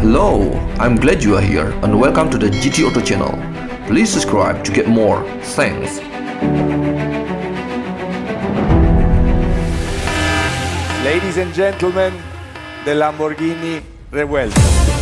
Hello, I'm glad you are here and welcome to the GT Auto channel. Please subscribe to get more. Thanks. Ladies and gentlemen, the Lamborghini Revuelto.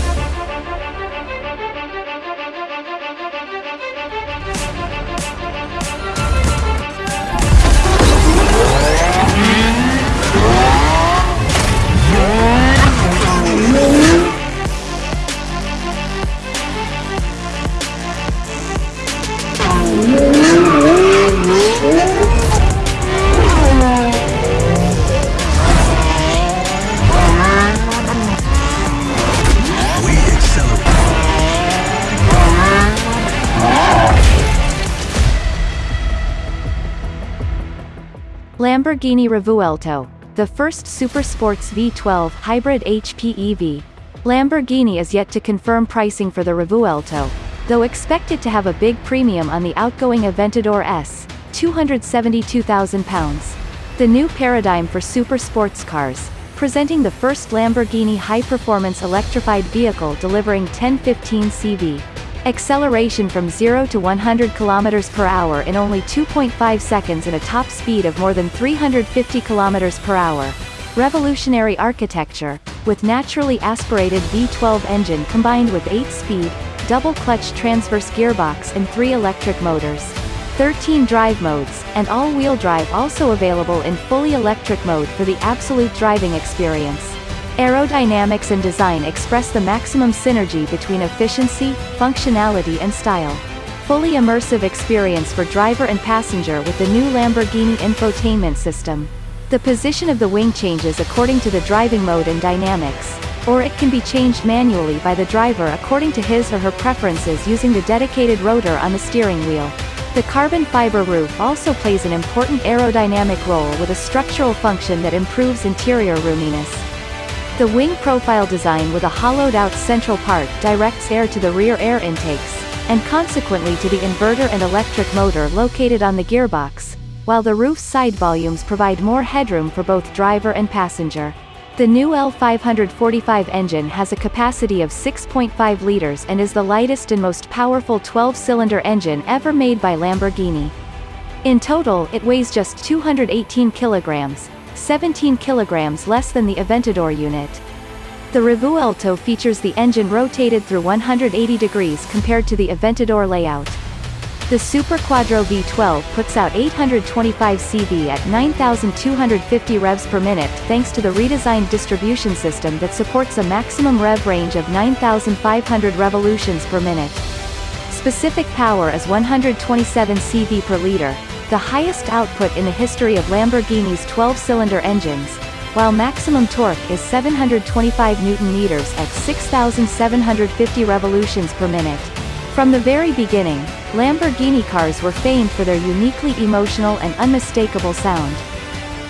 Lamborghini Revuelto, the first super sports V12 hybrid HPEV. Lamborghini is yet to confirm pricing for the Revuelto, though expected to have a big premium on the outgoing Aventador S, £272,000. The new paradigm for super sports cars, presenting the first Lamborghini high-performance electrified vehicle delivering 1015 CV. Acceleration from 0 to 100 km per hour in only 2.5 seconds and a top speed of more than 350 km per hour. Revolutionary architecture, with naturally aspirated V12 engine combined with 8-speed, double-clutch transverse gearbox and 3 electric motors. 13 drive modes, and all-wheel drive also available in fully electric mode for the absolute driving experience. Aerodynamics and design express the maximum synergy between efficiency, functionality and style. Fully immersive experience for driver and passenger with the new Lamborghini infotainment system. The position of the wing changes according to the driving mode and dynamics, or it can be changed manually by the driver according to his or her preferences using the dedicated rotor on the steering wheel. The carbon fiber roof also plays an important aerodynamic role with a structural function that improves interior roominess. The wing profile design with a hollowed-out central part directs air to the rear air intakes, and consequently to the inverter and electric motor located on the gearbox, while the roof's side volumes provide more headroom for both driver and passenger. The new L545 engine has a capacity of 6.5 liters and is the lightest and most powerful 12-cylinder engine ever made by Lamborghini. In total it weighs just 218 kilograms, 17 kilograms less than the Aventador unit. The Revuelto features the engine rotated through 180 degrees compared to the Aventador layout. The Super Quattro V12 puts out 825 CV at 9,250 revs per minute thanks to the redesigned distribution system that supports a maximum rev range of 9,500 revolutions per minute. Specific power is 127 CV per liter, the highest output in the history of Lamborghini's 12-cylinder engines, while maximum torque is 725 newton-meters at 6,750 revolutions per minute. From the very beginning, Lamborghini cars were famed for their uniquely emotional and unmistakable sound.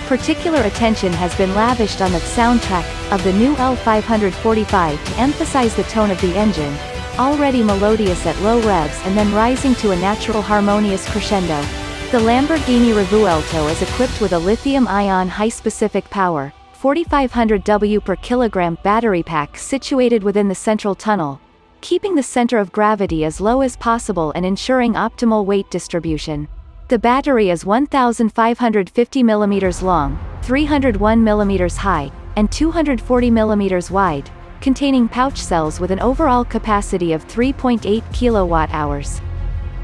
Particular attention has been lavished on the soundtrack of the new L545 to emphasize the tone of the engine, already melodious at low revs and then rising to a natural harmonious crescendo. The Lamborghini Revuelto is equipped with a lithium-ion high-specific power, 4500 W per kilogram battery pack situated within the central tunnel, keeping the center of gravity as low as possible and ensuring optimal weight distribution. The battery is 1,550 mm long, 301 mm high, and 240 mm wide, containing pouch cells with an overall capacity of 3.8 kWh.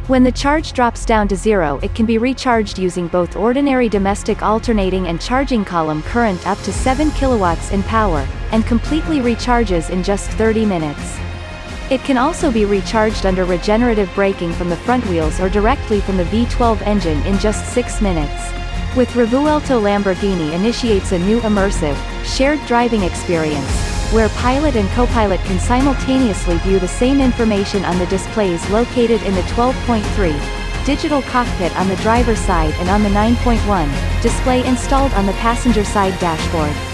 When the charge drops down to zero it can be recharged using both ordinary domestic alternating and charging column current up to 7 kilowatts in power, and completely recharges in just 30 minutes. It can also be recharged under regenerative braking from the front wheels or directly from the V12 engine in just 6 minutes. With Revuelto Lamborghini initiates a new immersive, shared driving experience, where pilot and co-pilot can simultaneously view the same information on the displays located in the 12.3 digital cockpit on the driver's side and on the 9.1 display installed on the passenger side dashboard.